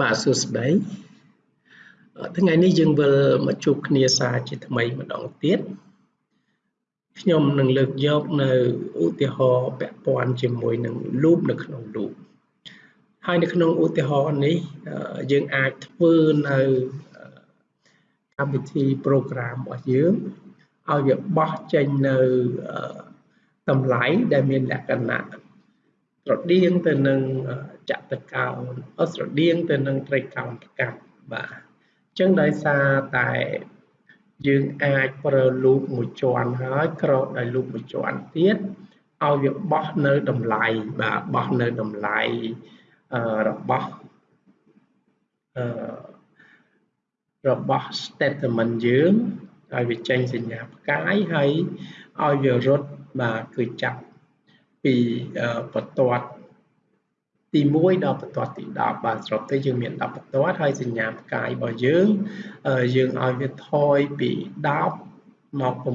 បាទសួស្តីថ្ងៃនេះយើងវិលមកជួបគ្នាសារជាថ្មីម្ដងទៀតខ្ញុំនឹងលើកយកនៅឧទាហរណ៍ពាក់ព័ន្ធជាមួយនឹង loop នៅក្នុង loop ហើយនៅក្នុងឧទាហរណ៍នេះយើងអាចធ្វើនៅកម្មវិធី program របស់យើងឲ្យវាបោះចេញនៅតម្លៃដែលមានលក្ខណៈ ស្រដៀងទៅនឹងចតកោណស្រដៀងទៅនឹងត្រីកោណប្រកាសបាទអញ្ចឹងដោយសារតែយើងអាចប្រើ loop មួយជាន់ហើយក្រោបដោយ loop មួយជាន់ទៀតឲ្យវាបោះនៅតម្លៃបាទបោះនៅតម្លៃរបស់អឺរបស់ statement យើងឲ្យវាចេញសញ្ញាផ្កាយហើយឲ្យវារត់បាទគឺចាប់ ពីបន្ទាត់ទី1ដល់បន្ទាត់ទី10បាទស្របទៅយើងមាន10បន្ទាត់ហើយសញ្ញាផ្កាយរបស់យើងយើងឲ្យវាថយពី10មក9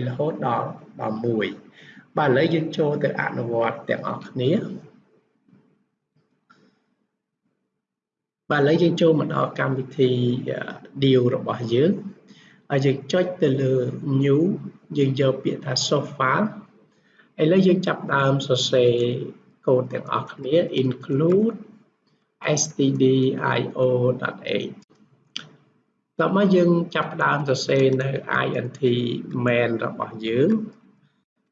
8រហូតដល់ដល់1បាទឥឡូវយើងចូលទៅអនុវត្តទាំងអស់គ្នាបាទឥឡូវយើងចូលមកដល់កម្មវិធី deal របស់យើងហើយយើងចុចទៅលើ new យើងយកពាក្យថា source file ឥឡូវយើងចាប់ដើមសរសេរកូដទាំងអស់គ្នា include stdio.h តោះមកយើងចាប់ដើមសរសេរនៅ int main របស់យើង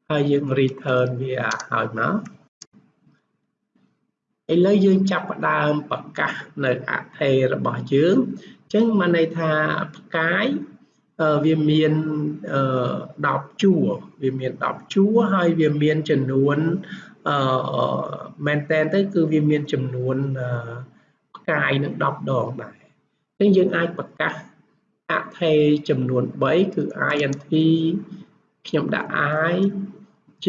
ហើយយើង return វាឲ្យមកឥឡូវយើងចាប់ផ្ដើមប្រកាសនៅអថេរបស់យើងអញ្ចឹងមកន័យថាផ្កាយ វាមាន10ជួរវាមាន10ជួរហើយវាមានចំនួនអឺមែនតែនទៅគឺវាមានចំនួនផ្កាយនឹង10ដងដែរអញ្ចឹងយើងអាចប្រកាសអថេចំនួន3គឺ int ខ្ញុំដាក់ i j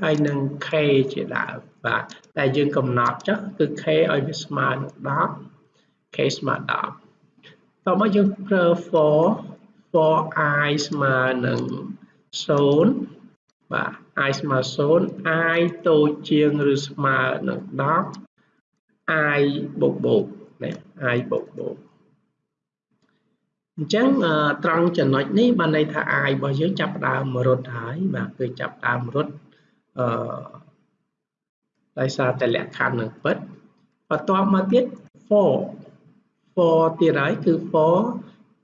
ហើយនឹង k ជាដើមបាទតែយើងកំណត់ចុះគឺ k ឲ្យវាស្មើនឹង10 k ស្មើ10តោះមកយើងប្រើ for for i ស្មើនឹង0បាទ i ស្មើ0 i តូចជាងឬស្មើនឹង10 i បូកបូកណា i បូកបូកអញ្ចឹងត្រង់ចំណុចនេះបានន័យថា i របស់យើងចាប់ផ្ដើមរត់ហើយបាទគឺចាប់ផ្ដើមរត់អឺដោយសារតែលក្ខខណ្ឌនឹងពិតបន្ទាប់មកទៀត for for ទៀតហើយគឺ for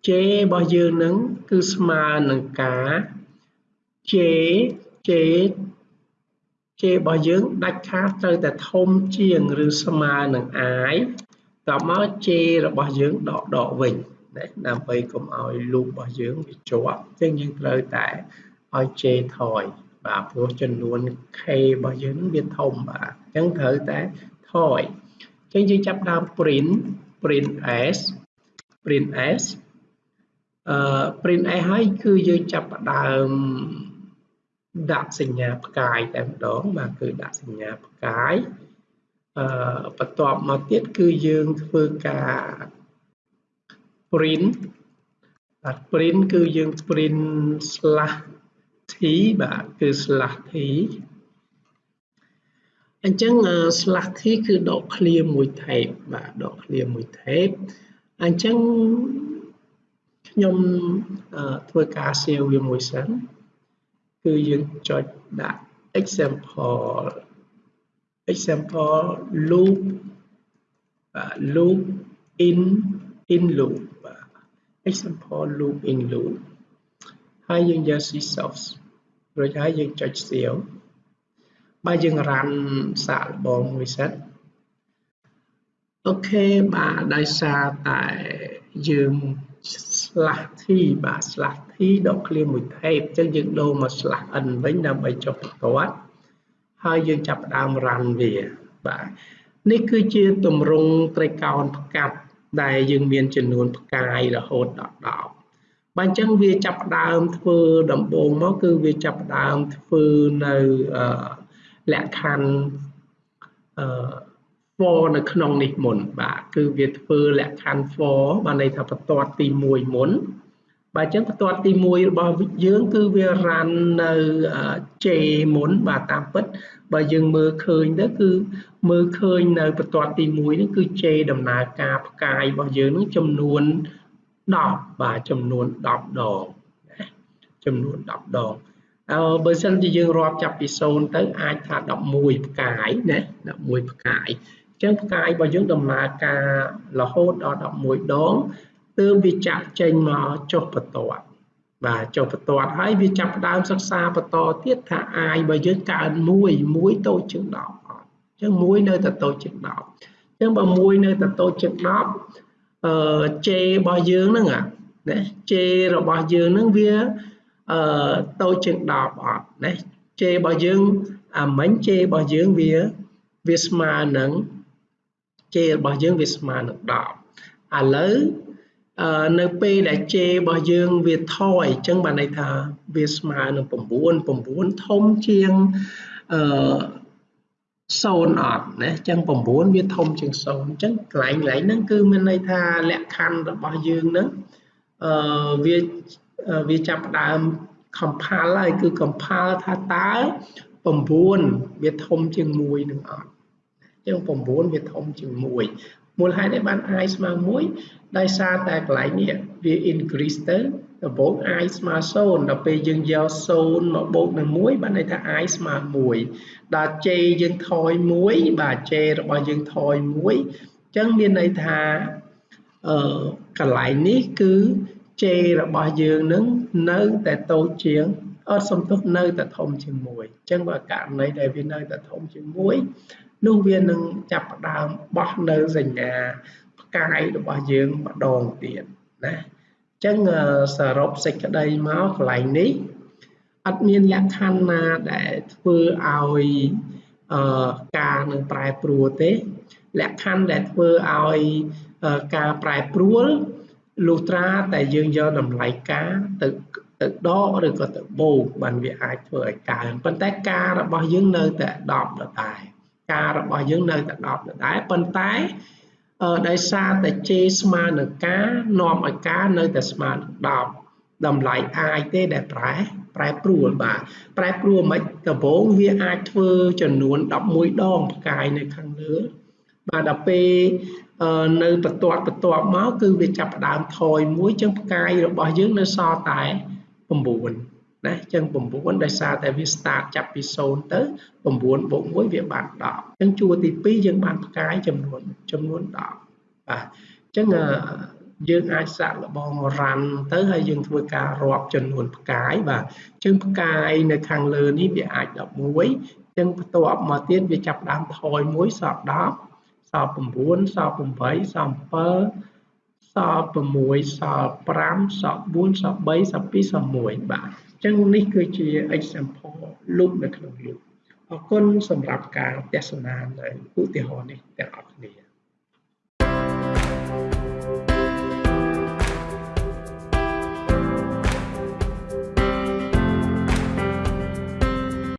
J របស់យើងនឹងគឺស្មើនឹងការ J J J របស់យើងដាច់ខាតត្រូវតែធំជាងឬស្មើនឹង I តមក J របស់យើងដកដកវិញណាដើម្បីកុំឲ្យ loop របស់យើងវាជាប់អញ្ចឹងយើងត្រូវតែឲ្យ J ថយបាទព្រោះចំនួន K របស់យើងវាធំបាទអញ្ចឹងត្រូវតែថយអញ្ចឹងយើងចាប់ដើម print print s print s អឺ print s ហើយគឺយើងចាប់ផ្ដើមដាក់សញ្ញាផ្កាយតែម្ដងបាទគឺដាក់សញ្ញាផ្កាយអឺបន្ទាប់មកទៀតគឺយើងធ្វើការ print បាទ print គឺយើង print slash t បាទគឺ slash t អញ្ចឹង slash t គឺដក clear មួយ tape បាទដក clear មួយ tape អញ្ចឹង ខ្ញុំធ្វើការ save វាមួយសិនគឺយើងចុចដាក់ example example loop loop in in loop example loop in loop ហើយយើងយក C source រួចហើយយើងចុច save បើយើង run សាកល្បងមួយសិនអូខេបាទដោយសារតែយើង slash t បាទ slash t ដកឃ្លាមួយ tape អញ្ចឹងយើងដូរមក slash n វិញដើម្បីចុះបន្ទាត់ហើយយើងចាប់ផ្ដើម run វាបាទនេះគឺជាទម្រង់ត្រីកោណផ្កាប់ដែលយើងមានចំនួនផ្កាយរហូតដល់10បាទអញ្ចឹងវាចាប់ផ្ដើមធ្វើដំបូងមកគឺវាចាប់ផ្ដើមធ្វើនៅលក្ខខណ្ឌអឺ for នៅក្នុងនេះមុនបាទគឺវាធ្វើលក្ខខណ្ឌ for បានន័យថាបន្ទាត់ទី1មុនបាទអញ្ចឹងបន្ទាត់ទី1របស់យើងគឺវារ៉ាន់នៅ J មុនបាទតាមពិតបើយើងមើលឃើញទៅគឺមើលឃើញនៅបន្ទាត់ទី1នេះគឺ J ដំណើរការផ្កាយរបស់យើងនឹងចំនួន10បាទចំនួន10ដងណាចំនួន10ដងអើបើសិនជាយើងរាប់ចាប់ពី0ទៅអាចថា11ផ្កាយណា11ផ្កាយអញ្ចឹងផ្កាយរបស់យើងដំណើរការរហូតដល់11ដងទើបវាចាក់ចេញមកចុះបន្ទាត់បាទចុះបន្ទាត់ហើយវាចាប់ដើមសិក្សាបន្តទៀតថាអាយរបស់យើងកើន1 1តូចជាង10អត់អញ្ចឹង1នៅតែតូចជាង10អញ្ចឹងបើ1នៅតែតូចជាង10អឺ J របស់យើងហ្នឹងណា J របស់យើងហ្នឹងវាអឺតូចជាង10អត់ណា J របស់យើងអាមិញ J របស់យើងវាវាស្មើនឹង J របស់យើងវាស្មើនឹង10ឥឡូវនៅពេលដែល J របស់យើងវាថយអញ្ចឹងបានន័យថាវាស្មើនឹង9 9ធំជាងអឺ0អត់ណាអញ្ចឹង9វាធំជាង0អញ្ចឹងកន្លែងកន្លែងហ្នឹងគឺមានន័យថាលក្ខខណ្ឌរបស់យើងហ្នឹងអឺវាវាចាប់ផ្ដើម compile ហើយគឺ compile ថាតើ9វាធំជាង1នឹងអត់ អញ្ចឹង9វាធំជាង1មូលហេតុអីបាន i ស្មើ1ដោយសារតែកន្លែងនេះវា increase ទៅដំបូង i ស្មើ0ដល់ពេលយើងយក0មកបូកនឹង1បានន័យថា i ស្មើ1ដល់ j យើងថយ1បាទ j របស់យើងថយ1អញ្ចឹងមានន័យថាអឺកន្លែងនេះគឺ j របស់យើងនឹងនៅតែតូចជាងអត់សំទុះនៅតែធំជាង1អញ្ចឹងបើករណីដែលវានៅតែធំជាង1 នោះវានឹងចាប់ផ្ដើមបោះនៅសញ្ញាផ្កាយរបស់យើងម្ដងទៀតណាអញ្ចឹងសរុបសេចក្តីមកកន្លែងនេះអត់មានលក្ខខណ្ឌណាដែលធ្វើឲ្យអឺការនឹងប្រែប្រួលទេ លក្ខខណ្ឌដែលធ្វើឲ្យការប្រែប្រួលលុះត្រាតែយើងយកតម្លៃការទៅទៅដកឬក៏ទៅបូកបានវាអាចធ្វើឲ្យកើនប៉ុន្តែការរបស់យើងនៅតែ10ដដែល ការរបស់យើងនៅតែ10ដដែលប៉ុន្តែដោយសារតែ J ស្មើនឹងការនាំឲ្យការនៅតែស្មើនឹង10តម្លៃអាចទេដែលប្រែប្រែប្រួលបាទប្រែប្រួលមិនដំបូងវាអាចធ្វើចំនួន11ដងផ្កាយនៅខាងលើបាទដល់ពេលនៅបន្ទាត់បន្ទាប់មកគឺវាចាប់ផ្ដើមថយមួយចឹងផ្កាយរបស់យើងនៅសល់តែ9 ណាចឹង9ដោយសារតែវា start ចាប់ពី0ទៅ9បូក1វាបាន10ចឹងជួរទី2យើងបានផ្កាយចំនួនចំនួន10បាទចឹងយើងអាចសាក់លបងរ៉ាន់ទៅហើយយើងធ្វើការរាប់ចំនួនផ្កាយបាទចឹងផ្កាយនៅខាងលើនេះវាអាច11ចឹងបន្ទាប់មកទៀតវាចាប់ដើមថយមួយសល់10សល់9សល់8សល់7សល់6សល់5សល់4សល់3សល់2សល់1បាទអញ្ចឹងនេះគឺជា example loop នៅក្នុង loop អរគុណសម្រាប់ការទស្សនានៅឧទាហរណ៍នេះទាំងអស់